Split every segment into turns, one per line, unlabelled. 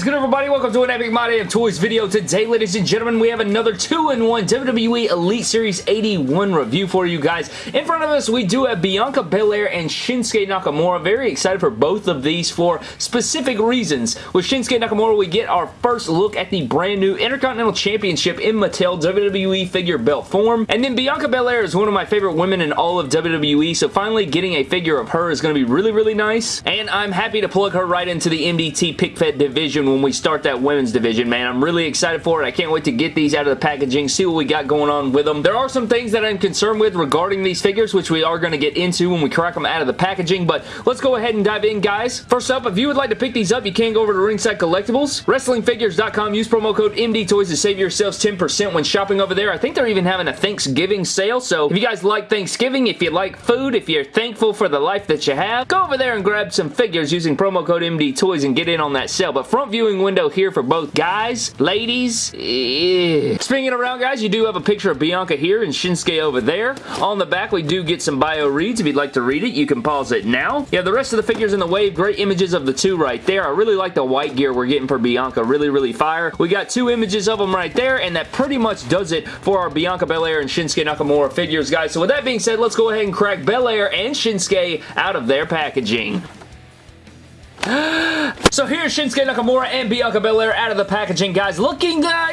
is good everybody? Welcome to an Epic My Damn Toys video. Today, ladies and gentlemen, we have another 2-in-1 WWE Elite Series 81 review for you guys. In front of us, we do have Bianca Belair and Shinsuke Nakamura. Very excited for both of these for specific reasons. With Shinsuke Nakamura, we get our first look at the brand new Intercontinental Championship in Mattel WWE figure belt form. And then Bianca Belair is one of my favorite women in all of WWE, so finally getting a figure of her is going to be really, really nice. And I'm happy to plug her right into the MDT Pick Fed division when we start that women's division, man. I'm really excited for it. I can't wait to get these out of the packaging, see what we got going on with them. There are some things that I'm concerned with regarding these figures, which we are going to get into when we crack them out of the packaging, but let's go ahead and dive in, guys. First up, if you would like to pick these up, you can go over to Ringside Collectibles, WrestlingFigures.com. Use promo code MDTOYS to save yourselves 10% when shopping over there. I think they're even having a Thanksgiving sale, so if you guys like Thanksgiving, if you like food, if you're thankful for the life that you have, go over there and grab some figures using promo code MDTOYS and get in on that sale. But front viewing window here for both guys, ladies. Yeah. Spinning around, guys, you do have a picture of Bianca here and Shinsuke over there. On the back, we do get some bio reads. If you'd like to read it, you can pause it now. Yeah, the rest of the figures in the wave, great images of the two right there. I really like the white gear we're getting for Bianca. Really, really fire. We got two images of them right there, and that pretty much does it for our Bianca Belair and Shinsuke Nakamura figures, guys. So with that being said, let's go ahead and crack Belair and Shinsuke out of their packaging. so here's Shinsuke Nakamura and Bianca Belair out of the packaging, guys. Looking, uh,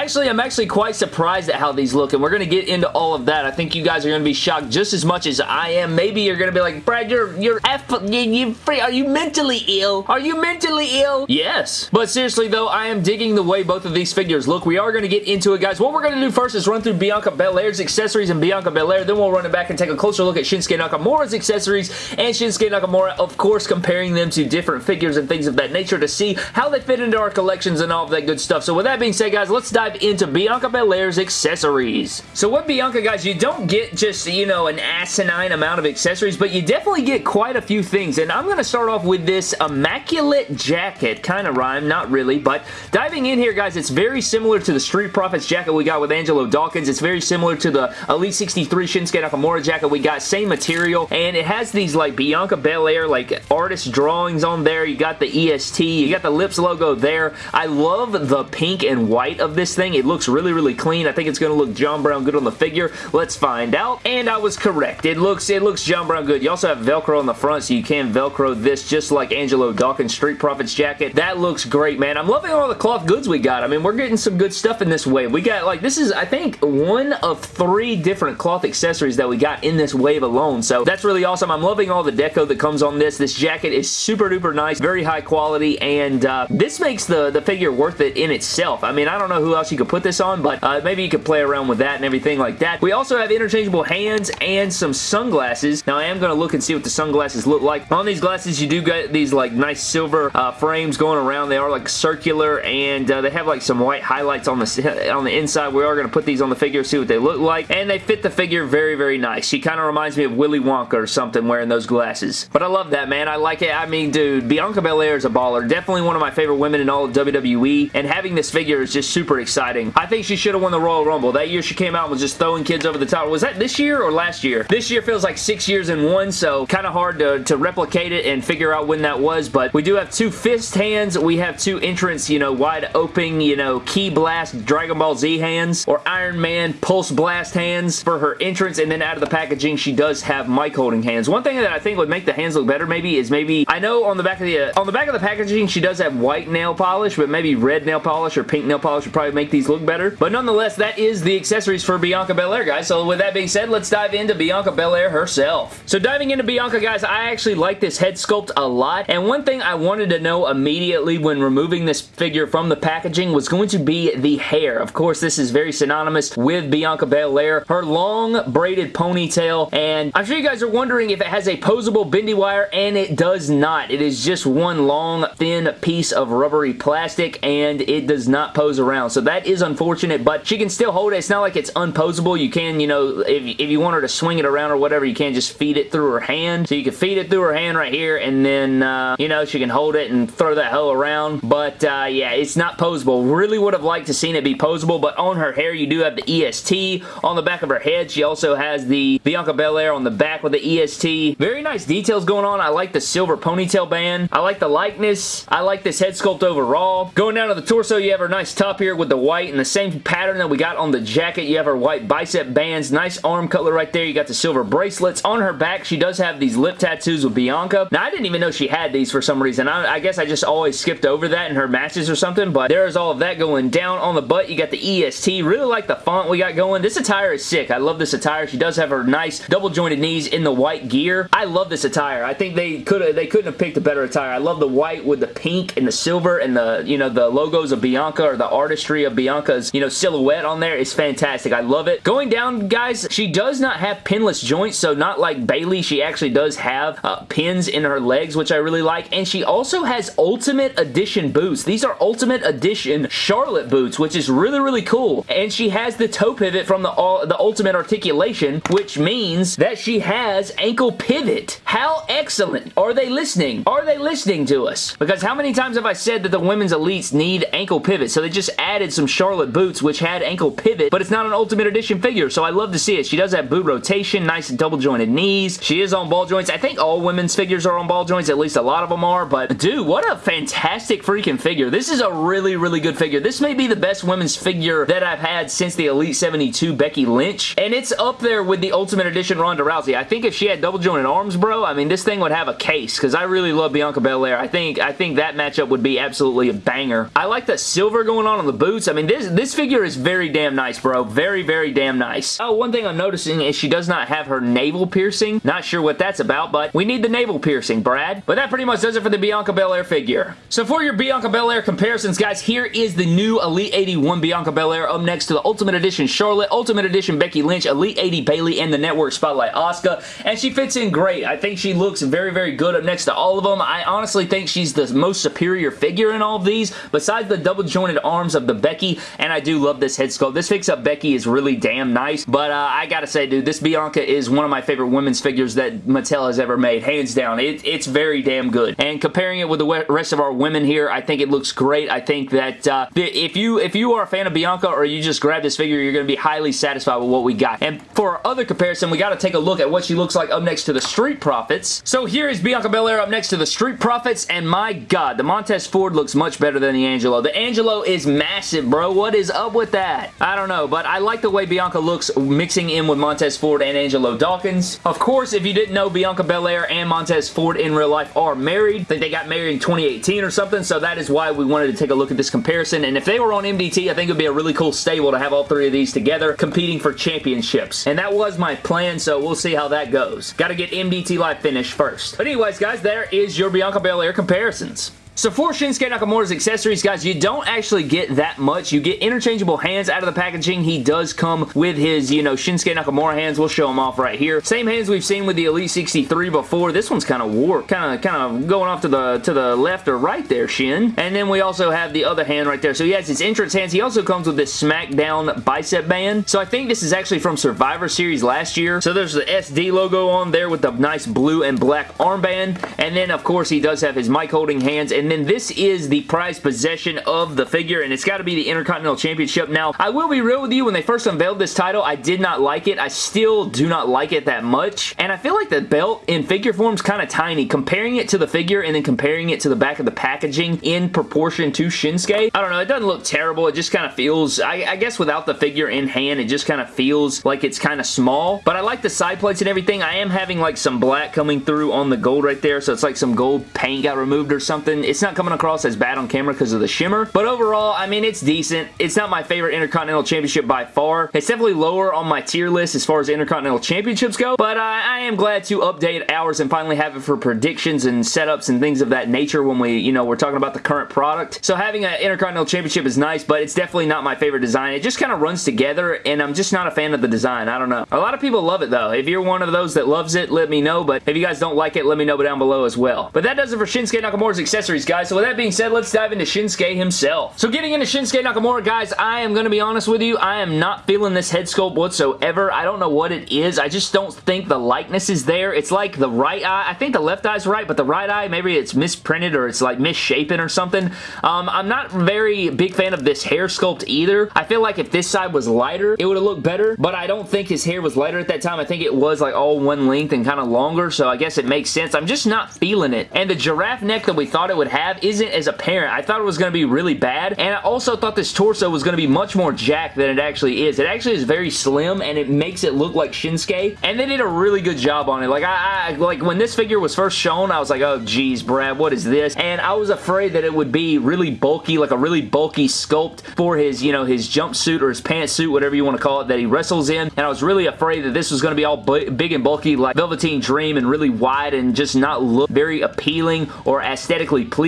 Actually, I'm actually quite surprised at how these look, and we're going to get into all of that. I think you guys are going to be shocked just as much as I am. Maybe you're going to be like, Brad, you're, you're F, you, you are you mentally ill? Are you mentally ill? Yes. But seriously, though, I am digging the way both of these figures look. We are going to get into it, guys. What we're going to do first is run through Bianca Belair's accessories and Bianca Belair. Then we'll run it back and take a closer look at Shinsuke Nakamura's accessories and Shinsuke Nakamura, of course, comparing them to different figures and things of that nature to see how they fit into our collections and all of that good stuff. So with that being said, guys, let's dive into Bianca Belair's accessories. So with Bianca, guys, you don't get just, you know, an asinine amount of accessories, but you definitely get quite a few things. And I'm going to start off with this Immaculate Jacket. Kind of rhyme, not really, but diving in here, guys, it's very similar to the Street Profits jacket we got with Angelo Dawkins. It's very similar to the Elite 63 Shinsuke Nakamura jacket we got. Same material, and it has these, like, Bianca Belair, like, artist drawings on there. You got the EST. You got the Lips logo there. I love the pink and white of this thing. It looks really, really clean. I think it's going to look John Brown good on the figure. Let's find out. And I was correct. It looks it looks John Brown good. You also have Velcro on the front, so you can Velcro this just like Angelo Dawkins Street Profits jacket. That looks great, man. I'm loving all the cloth goods we got. I mean, we're getting some good stuff in this wave. We got, like, this is, I think, one of three different cloth accessories that we got in this wave alone, so that's really awesome. I'm loving all the deco that comes on this. This jacket is super duper nice, very high quality, and uh, this makes the, the figure worth it in itself. I mean, I don't know who else you could put this on, but uh, maybe you could play around with that and everything like that. We also have interchangeable hands and some sunglasses. Now, I am going to look and see what the sunglasses look like. On these glasses, you do get these like nice silver uh, frames going around. They are like circular and uh, they have like some white highlights on the on the inside. We are going to put these on the figure, see what they look like, and they fit the figure very, very nice. She kind of reminds me of Willy Wonka or something wearing those glasses. But I love that, man. I like it. I mean, dude, Bianca Belair is a baller. Definitely one of my favorite women in all of WWE, and having this figure is just super exciting. I think she should have won the Royal Rumble. That year she came out and was just throwing kids over the top. Was that this year or last year? This year feels like six years in one, so kind of hard to, to replicate it and figure out when that was, but we do have two fist hands. We have two entrance, you know, wide open, you know, Ki Blast Dragon Ball Z hands or Iron Man Pulse Blast hands for her entrance, and then out of the packaging, she does have mic holding hands. One thing that I think would make the hands look better maybe is maybe, I know on the back of the, uh, on the back of the packaging, she does have white nail polish, but maybe red nail polish or pink nail polish would probably make these look better. But nonetheless, that is the accessories for Bianca Belair, guys. So with that being said, let's dive into Bianca Belair herself. So diving into Bianca, guys, I actually like this head sculpt a lot. And one thing I wanted to know immediately when removing this figure from the packaging was going to be the hair. Of course, this is very synonymous with Bianca Belair. Her long braided ponytail. And I'm sure you guys are wondering if it has a posable bendy wire, and it does not. It is just one long, thin piece of rubbery plastic, and it does not pose around. So that is unfortunate, but she can still hold it. It's not like it's unposable. You can, you know, if, if you want her to swing it around or whatever, you can just feed it through her hand. So you can feed it through her hand right here, and then, uh, you know, she can hold it and throw that hoe around. But, uh, yeah, it's not posable. Really would have liked to seen it be posable, but on her hair, you do have the EST. On the back of her head, she also has the Bianca Belair on the back with the EST. Very nice details going on. I like the silver ponytail band. I like the likeness. I like this head sculpt overall. Going down to the torso, you have her nice top here with the white and the same pattern that we got on the jacket. You have her white bicep bands. Nice arm color right there. You got the silver bracelets. On her back, she does have these lip tattoos with Bianca. Now, I didn't even know she had these for some reason. I, I guess I just always skipped over that in her matches or something, but there's all of that going down. On the butt, you got the EST. Really like the font we got going. This attire is sick. I love this attire. She does have her nice double jointed knees in the white gear. I love this attire. I think they could have they couldn't have picked a better attire. I love the white with the pink and the silver and the, you know, the logos of Bianca or the artistry of Bianca's, you know, silhouette on there is fantastic. I love it. Going down, guys, she does not have pinless joints, so not like Bayley, She actually does have uh, pins in her legs, which I really like, and she also has Ultimate Edition boots. These are Ultimate Edition Charlotte boots, which is really, really cool, and she has the toe pivot from the, uh, the Ultimate Articulation, which means that she has ankle pivot. How excellent. Are they listening? Are they listening to us? Because how many times have I said that the women's elites need ankle pivot? So they just added some Charlotte boots, which had ankle pivot, but it's not an Ultimate Edition figure, so I love to see it. She does have boot rotation, nice double jointed knees. She is on ball joints. I think all women's figures are on ball joints, at least a lot of them are, but dude, what a fantastic freaking figure. This is a really, really good figure. This may be the best women's figure that I've had since the Elite 72 Becky Lynch, and it's up there with the Ultimate Edition Ronda Rousey. I think if she had double jointed arms, bro, I mean, this thing would have a case, because I really love Bianca Belair. I think, I think that matchup would be absolutely a banger. I like the silver going on on the boots. I mean, this, this figure is very damn nice, bro. Very, very damn nice. Oh, one thing I'm noticing is she does not have her navel piercing. Not sure what that's about, but we need the navel piercing, Brad. But that pretty much does it for the Bianca Belair figure. So for your Bianca Belair comparisons, guys, here is the new Elite 81 Bianca Belair up next to the Ultimate Edition Charlotte, Ultimate Edition Becky Lynch, Elite 80 Bayley, and the Network Spotlight Asuka. And she fits in great. I think she looks very, very good up next to all of them. I honestly think she's the most superior figure in all of these, besides the double jointed arms of the Becky, and I do love this head sculpt. This fix-up Becky is really damn nice, but uh, I gotta say, dude, this Bianca is one of my favorite women's figures that Mattel has ever made, hands down. It, it's very damn good. And comparing it with the rest of our women here, I think it looks great. I think that uh, if you if you are a fan of Bianca or you just grab this figure, you're to be highly satisfied with what we got. And for our other comparison, we got to take a look at what she looks like up next to the Street Profits. So here is Bianca Belair up next to the Street Profits, and my god, the Montez Ford looks much better than the Angelo. The Angelo is massive, bro. What is up with that? I don't know, but I like the way Bianca looks mixing in with Montez Ford and Angelo Dawkins. Of course, if you didn't know, Bianca Belair and Montez Ford in real life are married. I think they got married in 2018 or something, so that is why we wanted to take a look at this comparison. And if they were on MDT, I think it would be a really cool stable to have all three of these together competing for championships. And that was my plan, so we'll see how that goes. Got to get MDT Live finished first. But anyways, guys, there is your Bianca Belair comparisons. So for Shinsuke Nakamura's accessories, guys, you don't actually get that much. You get interchangeable hands out of the packaging. He does come with his, you know, Shinsuke Nakamura hands. We'll show them off right here. Same hands we've seen with the Elite 63 before. This one's kind of warped. Kind of kind of going off to the to the left or right there, Shin. And then we also have the other hand right there. So he has his entrance hands. He also comes with this SmackDown bicep band. So I think this is actually from Survivor Series last year. So there's the SD logo on there with the nice blue and black armband. And then, of course, he does have his mic holding hands. And then this is the prized possession of the figure, and it's got to be the Intercontinental Championship. Now, I will be real with you, when they first unveiled this title, I did not like it. I still do not like it that much, and I feel like the belt in figure form is kind of tiny. Comparing it to the figure and then comparing it to the back of the packaging in proportion to Shinsuke, I don't know, it doesn't look terrible. It just kind of feels, I, I guess without the figure in hand, it just kind of feels like it's kind of small, but I like the side plates and everything. I am having like some black coming through on the gold right there, so it's like some gold paint got removed or something. It's not coming across as bad on camera because of the shimmer. But overall, I mean, it's decent. It's not my favorite Intercontinental Championship by far. It's definitely lower on my tier list as far as Intercontinental Championships go, but uh, I am glad to update ours and finally have it for predictions and setups and things of that nature when we, you know, we're talking about the current product. So having an Intercontinental Championship is nice, but it's definitely not my favorite design. It just kind of runs together, and I'm just not a fan of the design. I don't know. A lot of people love it, though. If you're one of those that loves it, let me know, but if you guys don't like it, let me know down below as well. But that does it for Shinsuke Nakamura's accessories Series, guys. So with that being said, let's dive into Shinsuke himself. So getting into Shinsuke Nakamura, guys, I am going to be honest with you. I am not feeling this head sculpt whatsoever. I don't know what it is. I just don't think the likeness is there. It's like the right eye. I think the left eye's right, but the right eye, maybe it's misprinted or it's like misshapen or something. Um, I'm not very big fan of this hair sculpt either. I feel like if this side was lighter, it would have looked better, but I don't think his hair was lighter at that time. I think it was like all one length and kind of longer, so I guess it makes sense. I'm just not feeling it. And the giraffe neck that we thought it would have isn't as apparent. I thought it was going to be really bad, and I also thought this torso was going to be much more jacked than it actually is. It actually is very slim, and it makes it look like Shinsuke, and they did a really good job on it. Like, I, I like when this figure was first shown, I was like, oh, geez, Brad, what is this? And I was afraid that it would be really bulky, like a really bulky sculpt for his, you know, his jumpsuit or his pantsuit, whatever you want to call it, that he wrestles in, and I was really afraid that this was going to be all big and bulky like Velveteen Dream and really wide and just not look very appealing or aesthetically pleasing,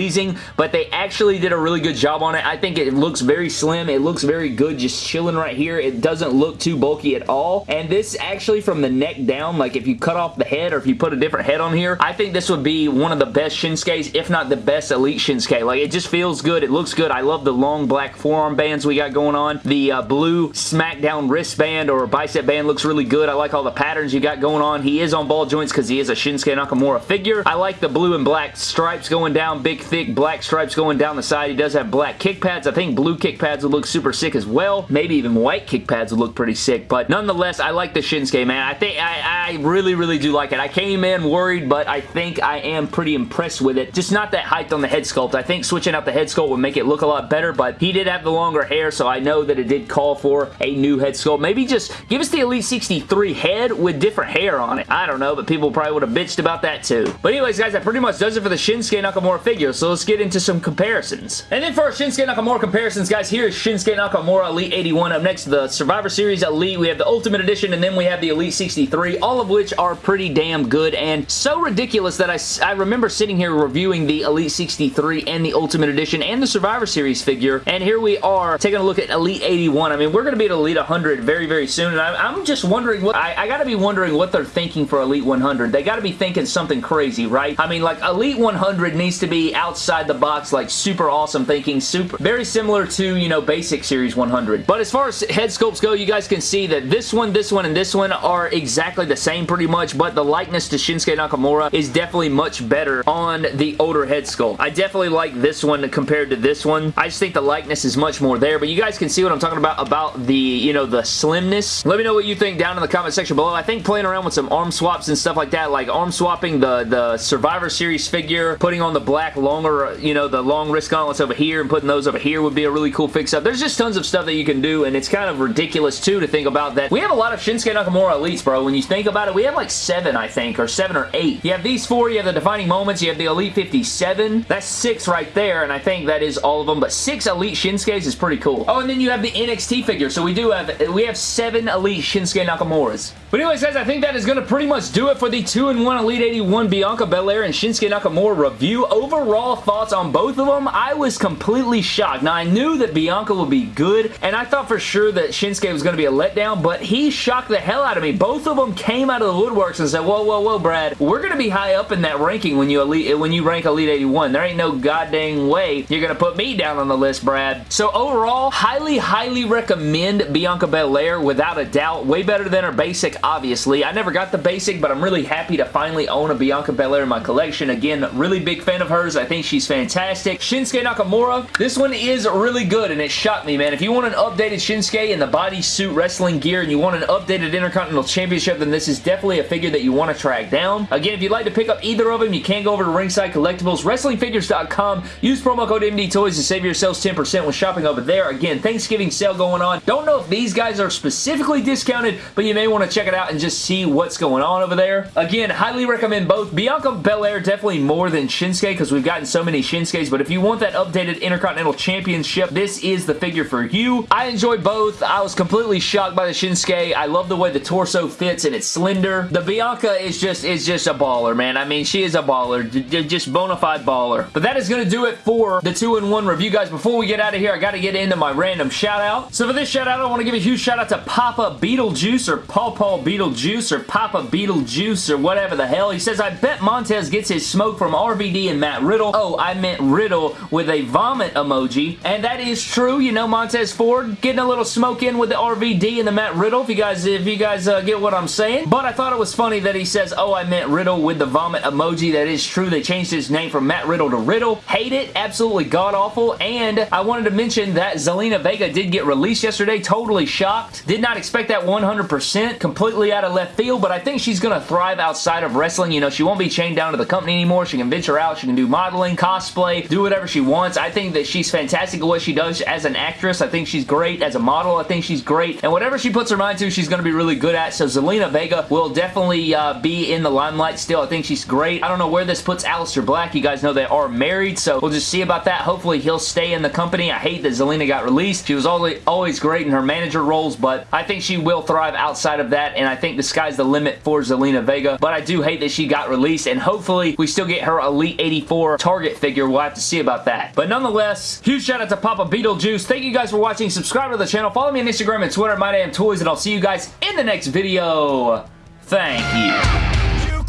but they actually did a really good job on it. I think it looks very slim. It looks very good just chilling right here. It doesn't look too bulky at all, and this actually from the neck down, like if you cut off the head or if you put a different head on here, I think this would be one of the best Shinsuke's, if not the best Elite Shinsuke. Like, it just feels good. It looks good. I love the long black forearm bands we got going on. The uh, blue SmackDown wristband or bicep band looks really good. I like all the patterns you got going on. He is on ball joints because he is a Shinsuke Nakamura figure. I like the blue and black stripes going down, big thick black stripes going down the side. He does have black kick pads. I think blue kick pads would look super sick as well. Maybe even white kick pads would look pretty sick, but nonetheless, I like the Shinsuke, man. I think I, I really, really do like it. I came in worried, but I think I am pretty impressed with it. Just not that height on the head sculpt. I think switching out the head sculpt would make it look a lot better, but he did have the longer hair, so I know that it did call for a new head sculpt. Maybe just give us the Elite 63 head with different hair on it. I don't know, but people probably would have bitched about that too. But anyways, guys, that pretty much does it for the Shinsuke Nakamura figure, so let's get into some comparisons. And then for our Shinsuke Nakamura comparisons, guys, here is Shinsuke Nakamura Elite 81. Up next, to the Survivor Series Elite. We have the Ultimate Edition, and then we have the Elite 63, all of which are pretty damn good and so ridiculous that I, I remember sitting here reviewing the Elite 63 and the Ultimate Edition and the Survivor Series figure, and here we are taking a look at Elite 81. I mean, we're going to be at Elite 100 very, very soon, and I'm, I'm just wondering what, I, I got to be wondering what they're thinking for Elite 100. They got to be thinking something crazy, right? I mean, like, Elite 100 needs to be outside the box, like, super awesome thinking, super, very similar to, you know, Basic Series 100. But as far as head sculpts go, you guys can see that this one, this one, and this one are exactly the same pretty much, but the likeness to Shinsuke Nakamura is definitely much better on the older head sculpt. I definitely like this one compared to this one. I just think the likeness is much more there, but you guys can see what I'm talking about, about the, you know, the slimness. Let me know what you think down in the comment section below. I think playing around with some arm swaps and stuff like that, like arm swapping the, the Survivor Series figure, putting on the black longer, you know, the long wrist gauntlets over here and putting those over here would be a really cool fix-up. There's just tons of stuff that you can do, and it's kind of ridiculous, too, to think about that. We have a lot of Shinsuke Nakamura Elites, bro. When you think about it, we have like seven, I think, or seven or eight. You have these four, you have the Defining Moments, you have the Elite 57. That's six right there, and I think that is all of them, but six Elite Shinsuke's is pretty cool. Oh, and then you have the NXT figure, so we do have, we have seven Elite Shinsuke Nakamura's. But anyways, guys, I think that is going to pretty much do it for the 2-in-1 Elite 81 Bianca Belair and Shinsuke Nakamura review. Overall thoughts on both of them, I was completely shocked. Now, I knew that Bianca would be good, and I thought for sure that Shinsuke was going to be a letdown, but he shocked the hell out of me. Both of them came out of the woodworks and said, whoa, whoa, whoa, Brad, we're going to be high up in that ranking when you elite when you rank Elite 81. There ain't no goddamn way you're going to put me down on the list, Brad. So overall, highly, highly recommend Bianca Belair without a doubt. Way better than her basic, obviously. I never got the basic, but I'm really happy to finally own a Bianca Belair in my collection. Again, really big fan of hers. Think she's fantastic. Shinsuke Nakamura, this one is really good, and it shocked me, man. If you want an updated Shinsuke in the bodysuit wrestling gear and you want an updated Intercontinental Championship, then this is definitely a figure that you want to track down. Again, if you'd like to pick up either of them, you can go over to Ringside Collectibles, WrestlingFigures.com. Use promo code MD Toys to save yourselves 10% when shopping over there. Again, Thanksgiving sale going on. Don't know if these guys are specifically discounted, but you may want to check it out and just see what's going on over there. Again, highly recommend both. Bianca Belair definitely more than Shinsuke because we've gotten so many Shinsuke's, but if you want that updated Intercontinental Championship, this is the figure for you. I enjoy both. I was completely shocked by the Shinsuke. I love the way the torso fits and it's slender. The Bianca is just is just a baller, man. I mean, she is a baller. Just bona fide baller. But that is going to do it for the 2-in-1 review, guys. Before we get out of here, I got to get into my random shout out. So for this shout out, I want to give a huge shout out to Papa Beetlejuice or Paw Paw Beetlejuice or Papa Beetlejuice or whatever the hell. He says, I bet Montez gets his smoke from RVD and Matt Riddle Riddle. Oh, I meant Riddle with a vomit emoji. And that is true. You know, Montez Ford getting a little smoke in with the RVD and the Matt Riddle. If you guys, if you guys uh, get what I'm saying. But I thought it was funny that he says, oh, I meant Riddle with the vomit emoji. That is true. They changed his name from Matt Riddle to Riddle. Hate it. Absolutely god-awful. And I wanted to mention that Zelina Vega did get released yesterday. Totally shocked. Did not expect that 100%. Completely out of left field. But I think she's going to thrive outside of wrestling. You know, she won't be chained down to the company anymore. She can venture out. She can do modeling, cosplay, do whatever she wants. I think that she's fantastic at what she does as an actress. I think she's great as a model. I think she's great. And whatever she puts her mind to, she's going to be really good at. So Zelina Vega will definitely uh, be in the limelight still. I think she's great. I don't know where this puts Aleister Black. You guys know they are married, so we'll just see about that. Hopefully he'll stay in the company. I hate that Zelina got released. She was always, always great in her manager roles, but I think she will thrive outside of that, and I think the sky's the limit for Zelina Vega, but I do hate that she got released, and hopefully we still get her Elite 84 Target figure. We'll have to see about that. But nonetheless, huge shout out to Papa Beetlejuice. Thank you guys for watching. Subscribe to the channel. Follow me on Instagram and Twitter, My Damn Toys, and I'll see you guys in the next video. Thank you. you